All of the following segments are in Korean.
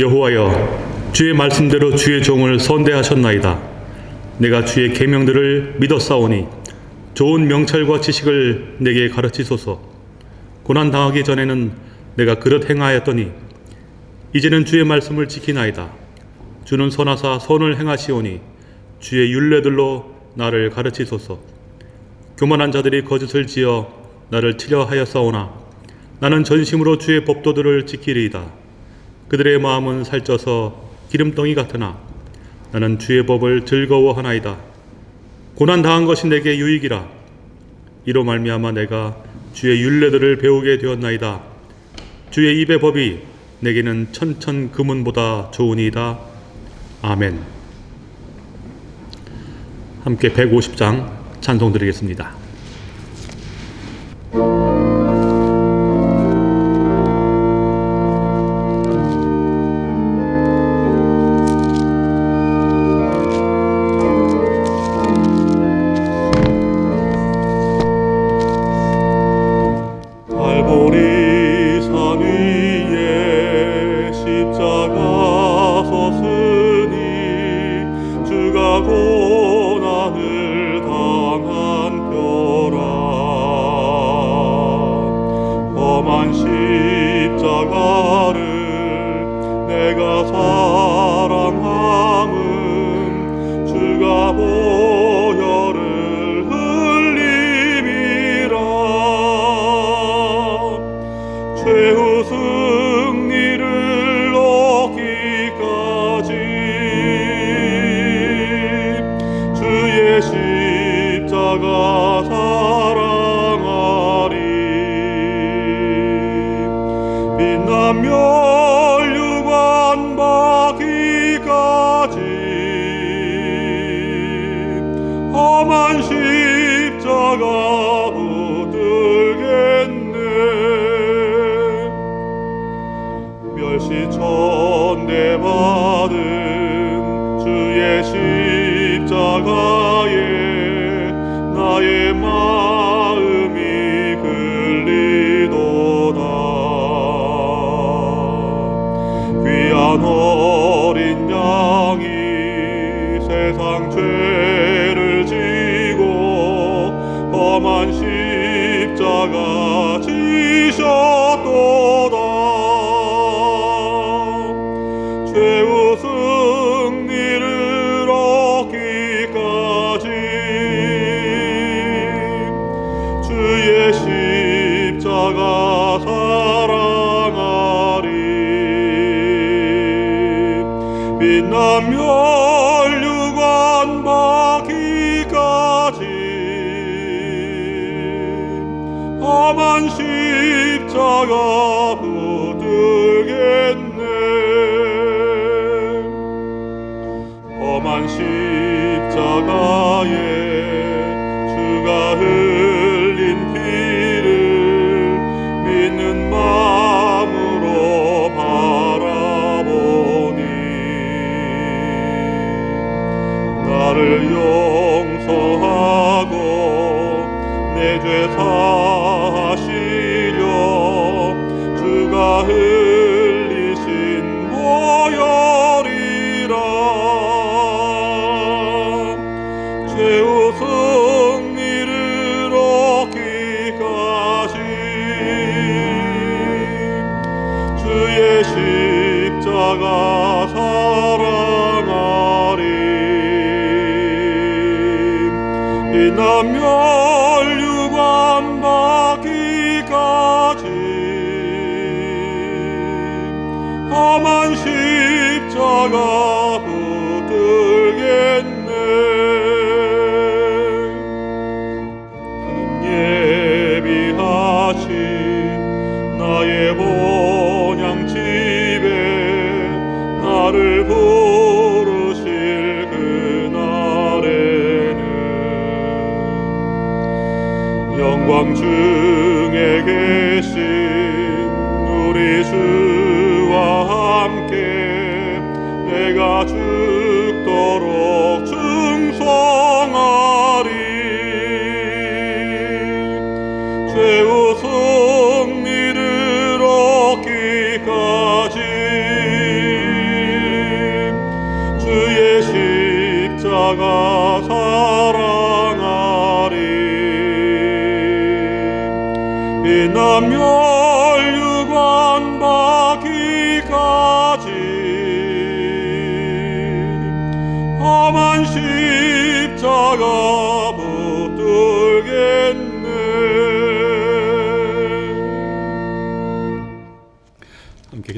여호와여 주의 말씀대로 주의 종을 선대하셨나이다. 내가 주의 계명들을 믿었사오니 좋은 명철과 지식을 내게 가르치소서. 고난 당하기 전에는 내가 그릇 행하였더니 이제는 주의 말씀을 지키나이다. 주는 선하사 선을 행하시오니 주의 율례들로 나를 가르치소서. 교만한 자들이 거짓을 지어 나를 치려 하였사오나 나는 전심으로 주의 법도들을 지키리이다 그들의 마음은 살쪄서 기름덩이 같으나 나는 주의 법을 즐거워하나이다. 고난 당한 것이 내게 유익이라. 이로 말미암아 내가 주의 율례들을 배우게 되었나이다. 주의 입의 법이 내게는 천천 금은보다 좋으니이다. 아멘. 함께 150장 찬송 드리겠습니다. 십자가 사랑하리. 빛나며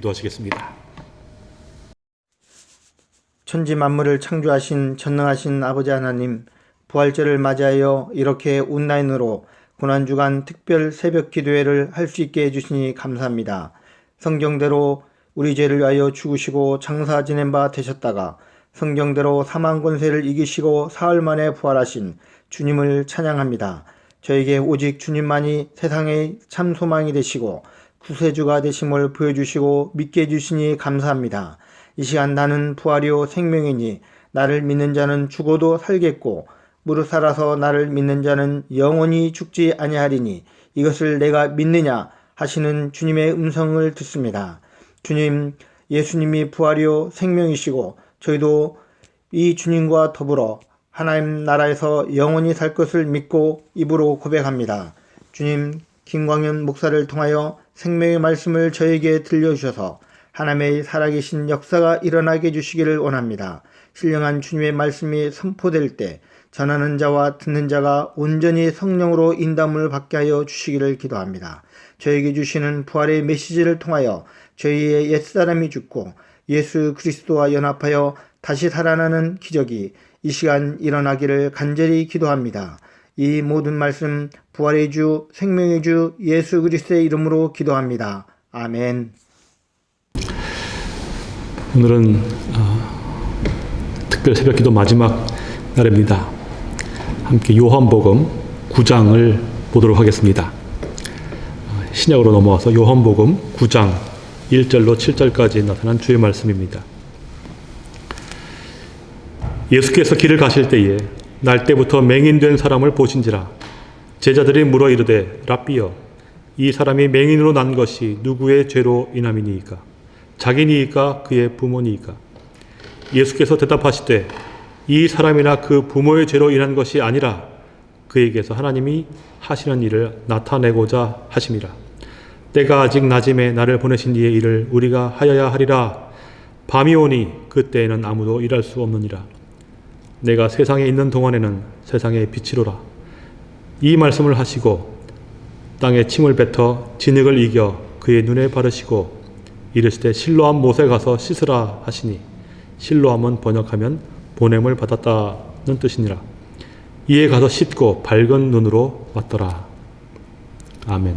기도하시겠습니다. 천지 만물을 창조하신 전능하신 아버지 하나님, 부활절을 맞이하여 이렇게 온라인으로 고난주간 특별 새벽 기도회를 할 수 있게 해주시니 감사합니다. 성경대로 우리 죄를 위하여 죽으시고 장사 지낸 바 되셨다가 성경대로 사망 권세를 이기시고 사흘 만에 부활하신 주님을 찬양합니다. 저에게 오직 주님만이 세상의 참 소망이 되시고 구세주가 되심을 보여주시고 믿게 해주시니 감사합니다. 이 시간 나는 부활이요 생명이니 나를 믿는 자는 죽어도 살겠고 무릇 살아서 나를 믿는 자는 영원히 죽지 아니하리니 이것을 내가 믿느냐 하시는 주님의 음성을 듣습니다. 주님, 예수님이 부활이요 생명이시고 저희도 이 주님과 더불어 하나님 나라에서 영원히 살 것을 믿고 입으로 고백합니다. 주님, 김광현 목사를 통하여 생명의 말씀을 저에게 들려주셔서 하나님의 살아계신 역사가 일어나게 해주시기를 원합니다. 신령한 주님의 말씀이 선포될 때 전하는 자와 듣는 자가 온전히 성령으로 인담을 받게 하여 주시기를 기도합니다. 저에게 주시는 부활의 메시지를 통하여 저희의 옛사람이 죽고 예수 그리스도와 연합하여 다시 살아나는 기적이 이 시간 일어나기를 간절히 기도합니다. 이 모든 말씀 부활의 주 생명의 주 예수 그리스도의 이름으로 기도합니다. 아멘. 오늘은 어, 특별 새벽기도 마지막 날입니다. 함께 요한복음 9장을 보도록 하겠습니다. 어, 신약으로 넘어와서 요한복음 9장 1절로 7절까지 나타난 주의 말씀입니다. 예수께서 길을 가실 때에 날 때부터 맹인된 사람을 보신지라 제자들이 물어 이르되 랍비여 이 사람이 맹인으로 난 것이 누구의 죄로 인함이니이까 자기니이까 그의 부모니이까 예수께서 대답하시되 이 사람이나 그 부모의 죄로 인한 것이 아니라 그에게서 하나님이 하시는 일을 나타내고자 하심이라. 때가 아직 낮음에 나를 보내신 이의 일을 우리가 하여야 하리라. 밤이 오니 그때에는 아무도 일할 수 없느니라. 내가 세상에 있는 동안에는 세상의 빛이로라. 이 말씀을 하시고 땅에 침을 뱉어 진흙을 이겨 그의 눈에 바르시고 이르시되 실로암 못에 가서 씻으라 하시니 실로암은 번역하면 보냄을 받았다는 뜻이니라. 이에 가서 씻고 밝은 눈으로 왔더라. 아멘.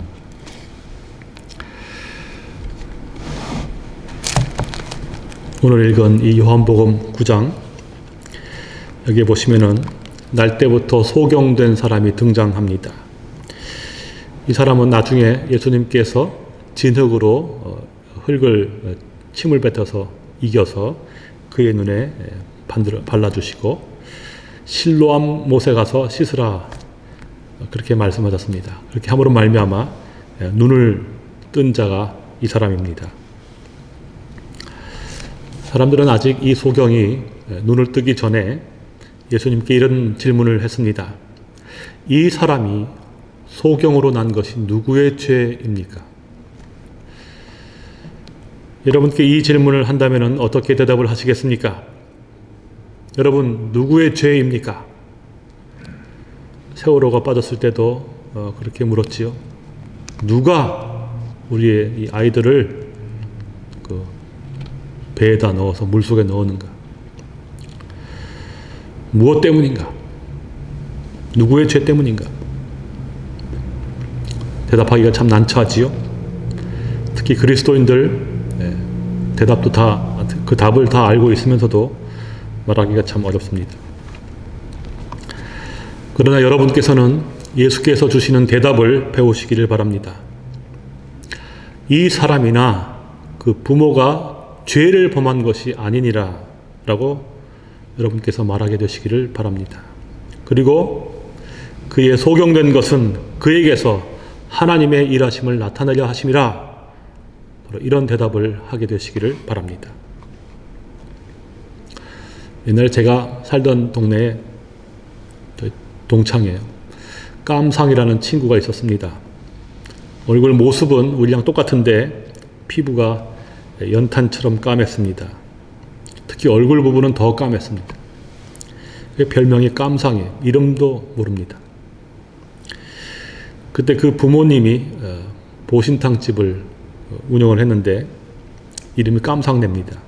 오늘 읽은 이 요한복음 9장 여기 보시면은 날 때부터 소경된 사람이 등장합니다. 이 사람은 나중에 예수님께서 진흙으로 흙을 침을 뱉어서 이겨서 그의 눈에 발라주시고 실로암 못에 가서 씻으라 그렇게 말씀하셨습니다. 그렇게 함으로 말미암아 눈을 뜬 자가 이 사람입니다. 사람들은 아직 이 소경이 눈을 뜨기 전에 예수님께 이런 질문을 했습니다. 이 사람이 소경으로 난 것이 누구의 죄입니까? 여러분께 이 질문을 한다면 어떻게 대답을 하시겠습니까? 여러분 누구의 죄입니까? 세월호가 빠졌을 때도 어, 그렇게 물었지요. 누가 우리의 이 아이들을 그 배에다 넣어서 물속에 넣었는가? 무엇 때문인가? 누구의 죄 때문인가? 대답하기가 참 난처하지요. 특히 그리스도인들 네, 대답도 다 그 답을 다 알고 있으면서도 말하기가 참 어렵습니다. 그러나 여러분께서는 예수께서 주시는 대답을 배우시기를 바랍니다. 이 사람이나 그 부모가 죄를 범한 것이 아니니라 라고 여러분께서 말하게 되시기를 바랍니다. 그리고 그의 소경된 것은 그에게서 하나님의 일하심을 나타내려 하심이라 이런 대답을 하게 되시기를 바랍니다. 옛날에 제가 살던 동네에 동창에 깜상이라는 친구가 있었습니다. 얼굴 모습은 우리랑 똑같은데 피부가 연탄처럼 까맸습니다. 특히 얼굴 부분은 더 까맸습니다. 그 별명이 깜상이에요. 이름도 모릅니다. 그때 그 부모님이 어, 보신탕집을 운영을 했는데 이름이 깜상냅니다.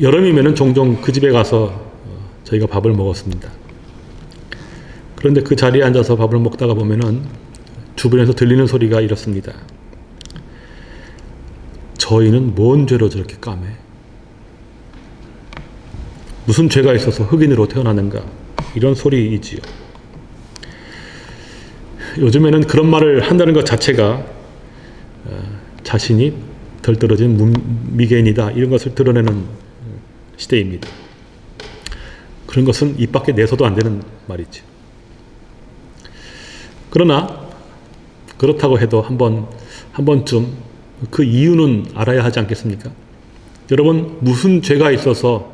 여름이면 종종 그 집에 가서 어, 저희가 밥을 먹었습니다. 그런데 그 자리에 앉아서 밥을 먹다가 보면은 주변에서 들리는 소리가 이렇습니다. 저희는 뭔 죄로 저렇게 까매? 무슨 죄가 있어서 흑인으로 태어나는가? 이런 소리이지요. 요즘에는 그런 말을 한다는 것 자체가 어, 자신이 덜 떨어진 문- 미개인이다 이런 것을 드러내는 시대입니다. 그런 것은 입 밖에 내서도 안 되는 말이죠. 그러나 그렇다고 해도 한번 한 번쯤 그 이유는 알아야 하지 않겠습니까? 여러분 무슨 죄가 있어서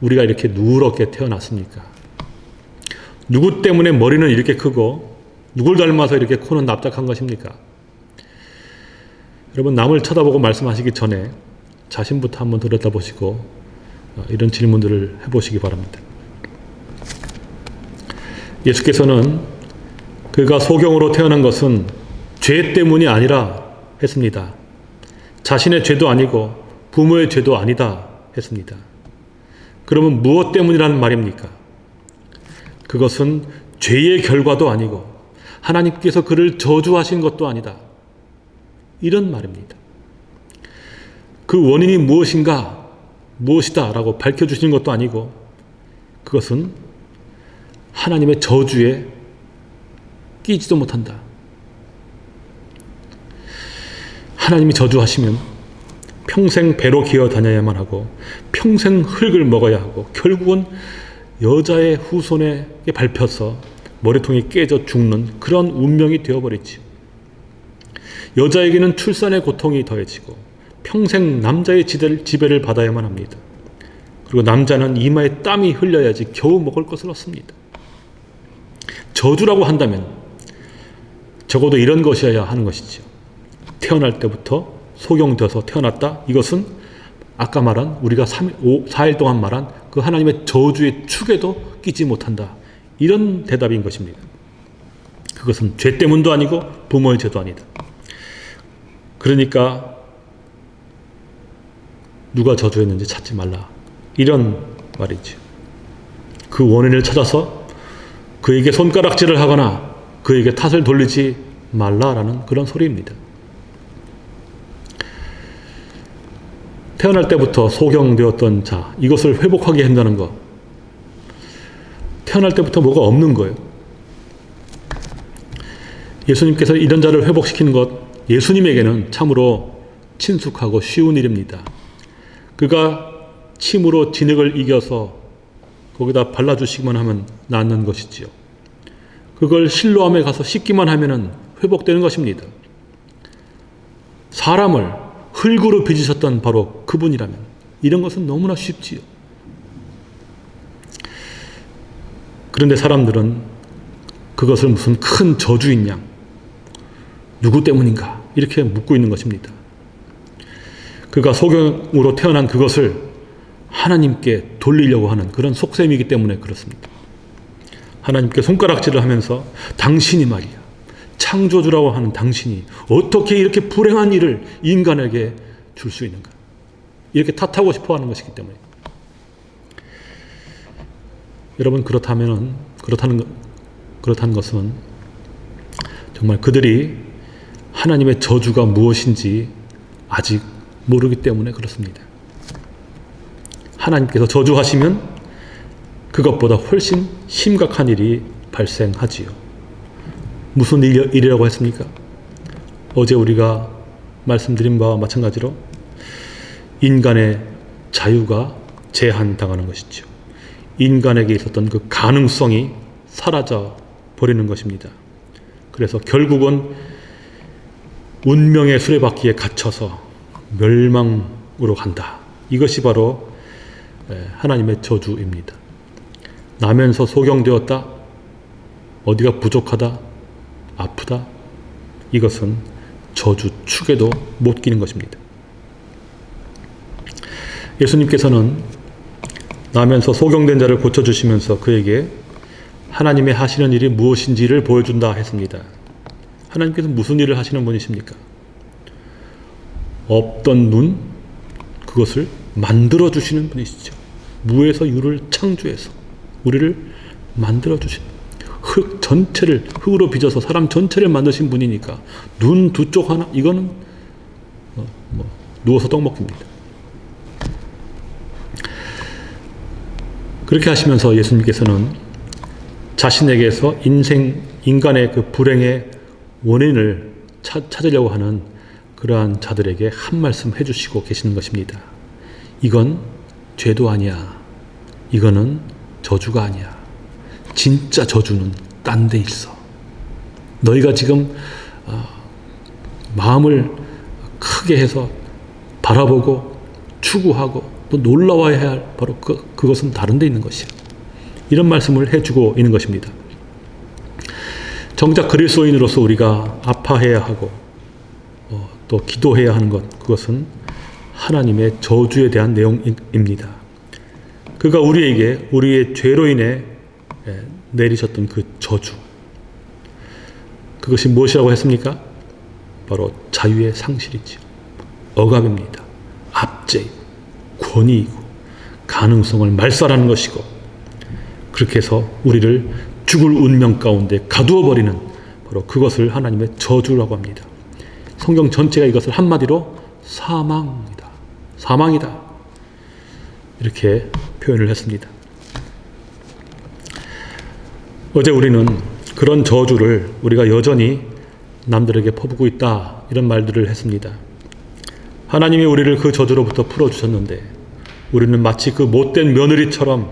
우리가 이렇게 누렇게 태어났습니까? 누구 때문에 머리는 이렇게 크고 누굴 닮아서 이렇게 코는 납작한 것입니까? 여러분 남을 쳐다보고 말씀하시기 전에 자신부터 한번 들여다보시고 어, 이런 질문들을 해보시기 바랍니다. 예수께서는 그가 소경으로 태어난 것은 죄 때문이 아니라 했습니다. 자신의 죄도 아니고 부모의 죄도 아니다 했습니다. 그러면 무엇 때문이라는 말입니까? 그것은 죄의 결과도 아니고 하나님께서 그를 저주하신 것도 아니다. 이런 말입니다. 그 원인이 무엇인가, 무엇이다 라고 밝혀주신 것도 아니고 그것은 하나님의 저주에 끼지도 못한다. 하나님이 저주하시면 평생 배로 기어 다녀야만 하고 평생 흙을 먹어야 하고 결국은 여자의 후손에 밟혀서 머리통이 깨져 죽는 그런 운명이 되어버리지. 여자에게는 출산의 고통이 더해지고 평생 남자의 지배를, 받아야만 합니다. 그리고 남자는 이마에 땀이 흘려야지 겨우 먹을 것을 얻습니다. 저주라고 한다면 적어도 이런 것이어야 하는 것이죠. 태어날 때부터 소경되어서 태어났다. 이것은 아까 말한 우리가 3, 5, 4일 동안 말한 그 하나님의 저주의 축에도 끼지 못한다. 이런 대답인 것입니다. 그것은 죄 때문도 아니고 부모의 죄도 아니다. 그러니까 누가 저주했는지 찾지 말라. 이런 말이죠. 그 원인을 찾아서 그에게 손가락질을 하거나 그에게 탓을 돌리지 말라라는 그런 소리입니다. 태어날 때부터 소경되었던 자, 이것을 회복하게 한다는 것. 태어날 때부터 뭐가 없는 거예요. 예수님께서 이런 자를 회복시키는 것, 예수님에게는 참으로 친숙하고 쉬운 일입니다. 그가 침으로 진흙을 이겨서 거기다 발라주시기만 하면 낫는 것이지요. 그걸 실로함에 가서 씻기만 하면 회복되는 것입니다. 사람을 흙으로 빚으셨던 바로 그분이라면 이런 것은 너무나 쉽지요. 그런데 사람들은 그것을 무슨 큰 저주인 양 누구 때문인가 이렇게 묻고 있는 것입니다. 그가 소경으로 태어난 그것을 하나님께 돌리려고 하는 그런 속셈이기 때문에 그렇습니다. 하나님께 손가락질을 하면서 당신이 말이야. 창조주라고 하는 당신이 어떻게 이렇게 불행한 일을 인간에게 줄 수 있는가? 이렇게 탓하고 싶어 하는 것이기 때문에. 여러분 그렇다면 그렇다는 것- 그렇다는 것은 정말 그들이 하나님의 저주가 무엇인지 아직 모르기 때문에 그렇습니다. 하나님께서 저주하시면 그것보다 훨씬 심각한 일이 발생하지요. 무슨 일- 일이라고 했습니까? 어제 우리가 말씀드린 바와 마찬가지로 인간의 자유가 제한당하는 것이죠. 인간에게 있었던 그 가능성이 사라져 버리는 것입니다. 그래서 결국은 운명의 수레바퀴에 갇혀서 멸망으로 간다. 이것이 바로 에, 하나님의 저주입니다. 나면서 소경되었다. 어디가 부족하다. 아프다. 이것은 저주 축에도 못 끼는 것입니다. 예수님께서는 나면서 소경된 자를 고쳐주시면서 그에게 하나님의 하시는 일이 무엇인지를 보여준다 했습니다. 하나님께서 무슨 일을 하시는 분이십니까? 없던 눈, 그것을 만들어 주시는 분이시죠. 무에서 유를 창조해서 우리를 만들어 주신 흙 전체를 흙으로 빚어서 사람 전체를 만드신 분이니까 눈 두 쪽 하나 이거는 뭐, 뭐 누워서 떡 먹기입니다. 그렇게 하시면서 예수님께서는 자신에게서 인생 인간의 그 불행의 원인을 찾, 찾으려고 하는 그러한 자들에게 한 말씀 해주시고 계시는 것입니다. 이건 죄도 아니야. 이거는 저주가 아니야. 진짜 저주는 딴 데 있어. 너희가 지금 어, 마음을 크게 해서 바라보고 추구하고 또 놀라워야 할 바로 그, 그것은 다른 데 있는 것이야. 이런 말씀을 해주고 있는 것입니다. 정작 그리스도인으로서 우리가 아파해야 하고 어, 또 기도해야 하는 것 그것은 하나님의 저주에 대한 내용입니다. 그가 우리에게 우리의 죄로 인해 예, 내리셨던 그 저주 그것이 무엇이라고 했습니까? 바로 자유의 상실이죠. 억압입니다. 압제, 권위이고 가능성을 말살하는 것이고 그렇게 해서 우리를 죽을 운명 가운데 가두어 버리는 바로 그것을 하나님의 저주라고 합니다. 성경 전체가 이것을 한마디로 사망이다. 사망이다. 이렇게 표현을 했습니다. 어제 우리는 그런 저주를 우리가 여전히 남들에게 퍼붓고 있다 이런 말들을 했습니다. 하나님이 우리를 그 저주로부터 풀어주셨는데 우리는 마치 그 못된 며느리처럼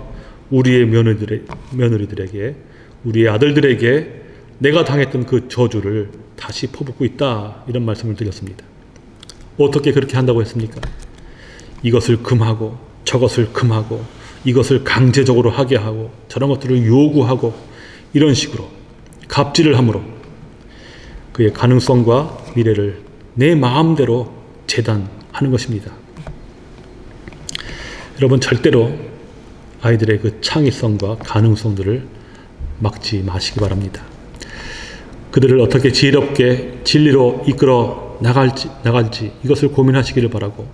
우리의 며느리들에게 우리의 아들들에게 내가 당했던 그 저주를 다시 퍼붓고 있다 이런 말씀을 드렸습니다. 어떻게 그렇게 한다고 했습니까? 이것을 금하고 저것을 금하고 이것을 강제적으로 하게 하고 저런 것들을 요구하고 이런 식으로 갑질을 함으로 그의 가능성과 미래를 내 마음대로 재단하는 것입니다. 여러분 절대로 아이들의 그 창의성과 가능성들을 막지 마시기 바랍니다. 그들을 어떻게 지혜롭게 진리로 이끌어 나갈지, 나갈지 이것을 고민하시기를 바라고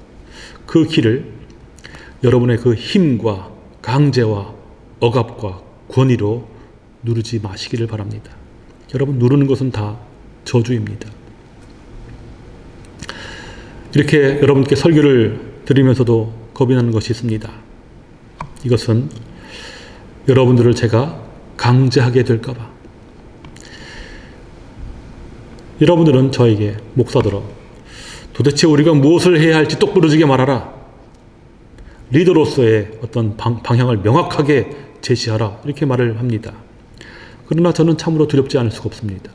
그 길을 여러분의 그 힘과 강제와 억압과 권위로 누르지 마시기를 바랍니다. 여러분 누르는 것은 다 저주입니다. 이렇게 여러분께 설교를 드리면서도 겁이 나는 것이 있습니다. 이것은 여러분들을 제가 강제하게 될까봐. 여러분들은 저에게 목사들어 도대체 우리가 무엇을 해야 할지 똑부러지게 말하라. 리더로서의 어떤 방, 방향을 명확하게 제시하라. 이렇게 말을 합니다. 그러나 저는 참으로 두렵지 않을 수가 없습니다.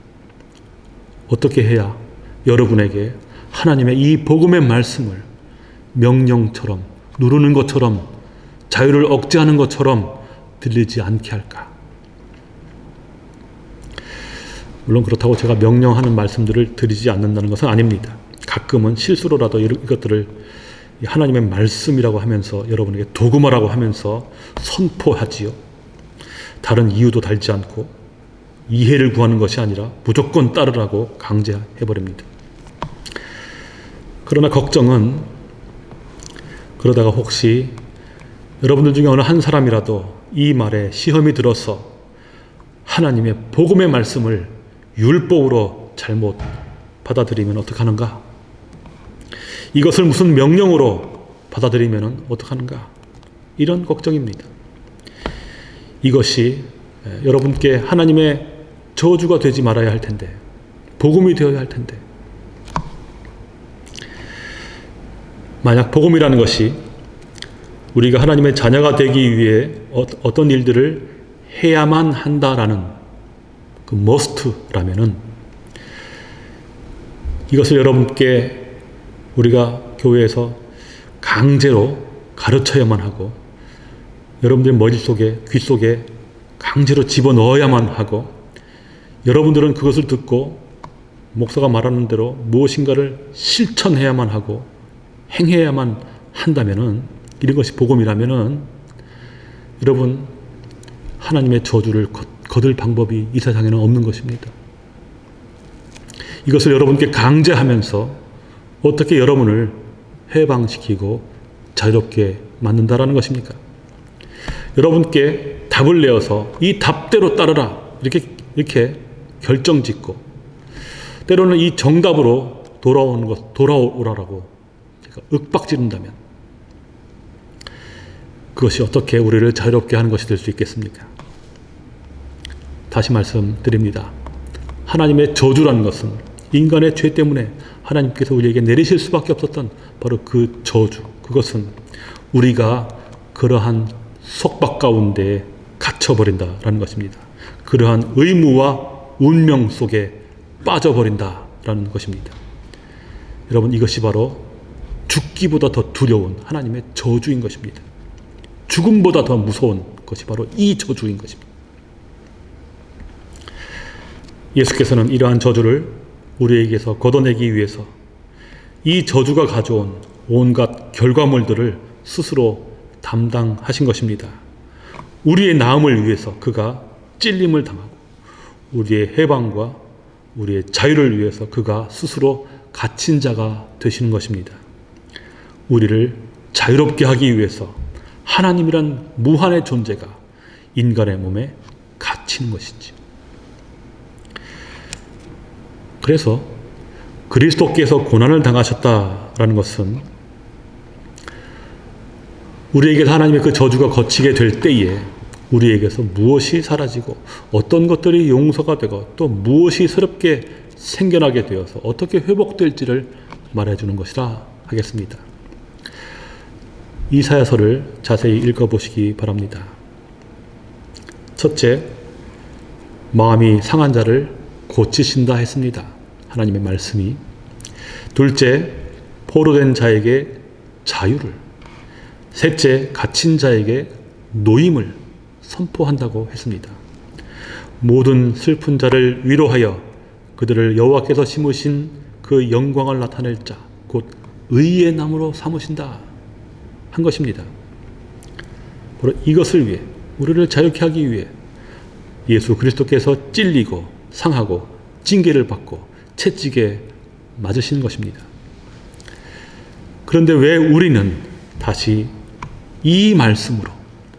어떻게 해야 여러분에게 하나님의 이 복음의 말씀을 명령처럼 누르는 것처럼 자유를 억제하는 것처럼 들리지 않게 할까? 물론 그렇다고 제가 명령하는 말씀들을 드리지 않는다는 것은 아닙니다. 가끔은 실수로라도 이것들을 하나님의 말씀이라고 하면서 여러분에게 도구마라고 하면서 선포하지요. 다른 이유도 달지 않고 이해를 구하는 것이 아니라 무조건 따르라고 강제해버립니다. 그러나 걱정은 그러다가 혹시 여러분들 중에 어느 한 사람이라도 이 말에 시험이 들어서 하나님의 복음의 말씀을 율법으로 잘못 받아들이면 어떡하는가? 이것을 무슨 명령으로 받아들이면 어떡하는가? 이런 걱정입니다. 이것이 여러분께 하나님의 저주가 되지 말아야 할 텐데, 복음이 되어야 할 텐데, 만약 복음이라는 것이 우리가 하나님의 자녀가 되기 위해 어, 어떤 일들을 해야만 한다라는 그 must라면은 이것을 여러분께 우리가 교회에서 강제로 가르쳐야만 하고 여러분들 머릿속에 귀속에 강제로 집어넣어야만 하고 여러분들은 그것을 듣고 목사가 말하는 대로 무엇인가를 실천해야만 하고 행해야만 한다면은 이런 것이 복음이라면은 여러분 하나님의 저주를 거- 거둘 방법이 이 세상에는 없는 것입니다. 이것을 여러분께 강제하면서 어떻게 여러분을 해방시키고 자유롭게 만든다라는 것입니까? 여러분께 답을 내어서 이 답대로 따르라 이렇게 이렇게 결정짓고 때로는 이 정답으로 돌아오는 것 돌아오라라고 윽박지른다면 그것이 어떻게 우리를 자유롭게 하는 것이 될 수 있겠습니까? 다시 말씀드립니다. 하나님의 저주라는 것은 인간의 죄 때문에 하나님께서 우리에게 내리실 수밖에 없었던 바로 그 저주. 그것은 우리가 그러한 속박 가운데 갇혀버린다라는 것입니다. 그러한 의무와 운명 속에 빠져버린다라는 것입니다. 여러분 이것이 바로 죽기보다 더 두려운 하나님의 저주인 것입니다. 죽음보다 더 무서운 것이 바로 이 저주인 것입니다. 예수께서는 이러한 저주를 우리에게서 걷어내기 위해서 이 저주가 가져온 온갖 결과물들을 스스로 담당하신 것입니다. 우리의 나음을 위해서 그가 찔림을 당하고 우리의 해방과 우리의 자유를 위해서 그가 스스로 갇힌 자가 되시는 것입니다. 우리를 자유롭게 하기 위해서 하나님이란 무한의 존재가 인간의 몸에 갇히는 것이지. 그래서 그리스도께서 고난을 당하셨다라는 것은 우리에게 하나님의 그 저주가 거치게 될 때에 우리에게서 무엇이 사라지고 어떤 것들이 용서가 되고 또 무엇이 새롭게 생겨나게 되어서 어떻게 회복될지를 말해주는 것이라 하겠습니다. 이사야서를 자세히 읽어보시기 바랍니다. 첫째, 마음이 상한 자를 고치신다 했습니다. 하나님의 말씀이. 둘째, 포로된 자에게 자유를. 셋째, 갇힌 자에게 노임을 선포한다고 했습니다. 모든 슬픈 자를 위로하여 그들을 여호와께서 심으신 그 영광을 나타낼 자, 곧 의의 나무로 삼으신다 한 것입니다. 바로 이것을 위해 우리를 자유케 하기 위해 예수 그리스도께서 찔리고 상하고 징계를 받고 채찍에 맞으신 것입니다. 그런데 왜 우리는 다시 이 말씀으로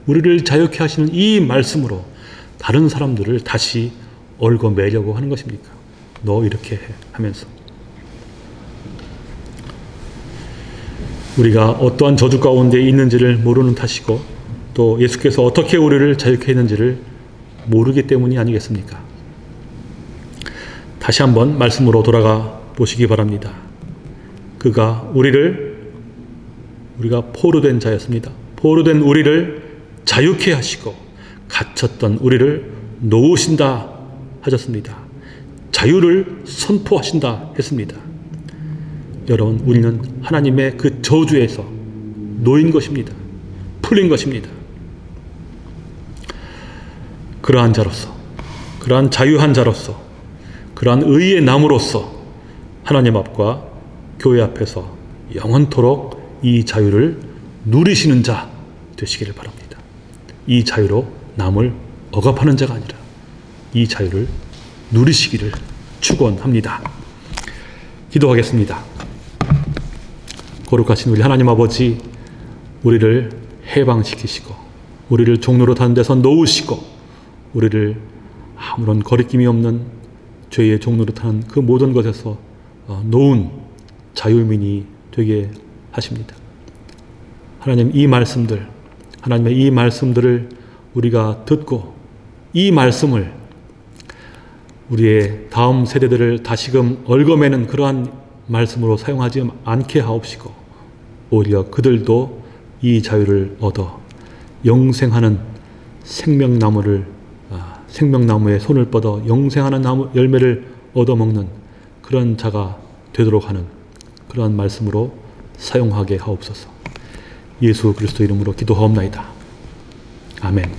우리를 자유케 하시는 이 말씀으로 다른 사람들을 다시 얽어매려고 하는 것입니까? 너 이렇게 해 하면서 우리가 어떠한 저주 가운데 있는지를 모르는 탓이고 또 예수께서 어떻게 우리를 자유케 했는지를 모르기 때문이 아니겠습니까? 다시 한번 말씀으로 돌아가 보시기 바랍니다. 그가 우리를 우리가 포로된 자였습니다. 포로된 우리를 자유케 하시고 갇혔던 우리를 놓으신다 하셨습니다. 자유를 선포하신다 했습니다. 여러분, 우리는 하나님의 그 저주에서 놓인 것입니다. 풀린 것입니다. 그러한 자로서, 그러한 자유한 자로서, 그러한 의의 나무로서 하나님 앞과 교회 앞에서 영원토록 이 자유를 누리시는 자 되시기를 바랍니다. 이 자유로 남을 억압하는 자가 아니라 이 자유를 누리시기를 축원합니다. 기도하겠습니다. 거룩하신 우리 하나님 아버지 우리를 해방시키시고 우리를 종로로 다는 데서 놓으시고 우리를 아무런 거리낌이 없는 죄의 타는 그 모든 것에서 어, 놓은 자유민이 되게 하십니다. 하나님 이 말씀들 하나님의 이 말씀들을 우리가 듣고 이 말씀을 우리의 다음 세대들을 다시금 얽어매는 그러한 말씀으로 사용하지 않게 하옵시고 오히려 그들도 이 자유를 얻어 영생하는 생명나무를 아, 생명나무에 손을 뻗어 영생하는 나무 열매를 얻어먹는 그런 자가 되도록 하는 그러한 말씀으로 사용하게 하옵소서. 예수 그리스도 이름으로 기도하옵나이다. 아멘.